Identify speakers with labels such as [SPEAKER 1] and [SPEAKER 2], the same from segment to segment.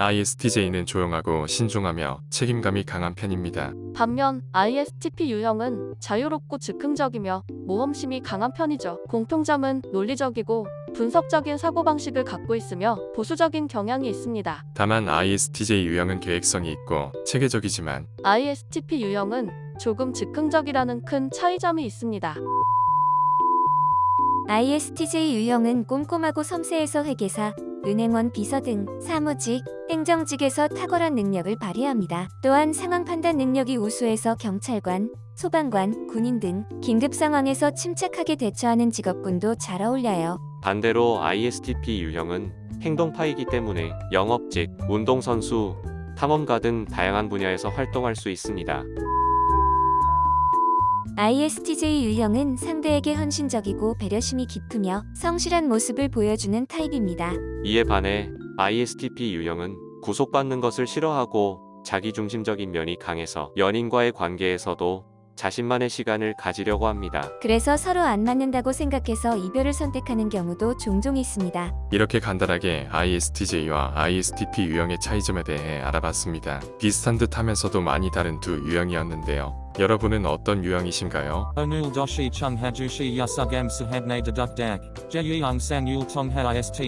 [SPEAKER 1] ISTJ는 조용하고 신중하며 책임감이 강한 편입니다.
[SPEAKER 2] 반면 ISTP 유형은 자유롭고 즉흥적이며 모험심이 강한 편이죠. 공통점은 논리적이고 분석적인 사고방식을 갖고 있으며 보수적인 경향이 있습니다.
[SPEAKER 1] 다만 ISTJ 유형은 계획성이 있고 체계적이지만
[SPEAKER 2] ISTP 유형은 조금 즉흥적이라는 큰 차이점이 있습니다.
[SPEAKER 3] ISTJ 유형은 꼼꼼하고 섬세해서 회계사, 은행원 비서 등 사무직, 행정직에서 탁월한 능력을 발휘합니다. 또한 상황 판단 능력이 우수해서 경찰관, 소방관, 군인 등 긴급 상황에서 침착하게 대처하는 직업군도 잘 어울려요.
[SPEAKER 4] 반대로 ISTP 유형은 행동파이기 때문에 영업직, 운동선수, 탐험가 등 다양한 분야에서 활동할 수 있습니다.
[SPEAKER 3] ISTJ 유형은 상대에게 헌신적이고 배려심이 깊으며 성실한 모습을 보여주는 타입입니다.
[SPEAKER 4] 이에 반해 ISTP 유형은 구속받는 것을 싫어하고 자기중심적인 면이 강해서 연인과의 관계에서도 자신만의 시간을 가지려고 합니다.
[SPEAKER 3] 그래서 서로 안 맞는다고 생각해서 이별을 선택하는 경우도 종종 있습니다.
[SPEAKER 1] 이렇게 간단하게 ISTJ와 ISTP 유형의 차이점에 대해 알아봤습니다. 비슷한 듯 하면서도 많이 다른 두 유형이었는데요. 여러분은 어떤 유형이신가요?
[SPEAKER 5] Chung hajushi yasugam sahabne deduk dak. Jeyung sang yul tong ha istj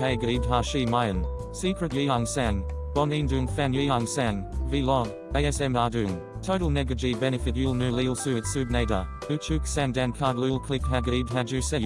[SPEAKER 5] a gaid hashi mayan. Secret sang. Bon indung fan yeung sang. Vlog. ASM ardung. Total negaji benefit yul nu lil suit subnada. Uchuk sang dan card lul click hagaid haju se.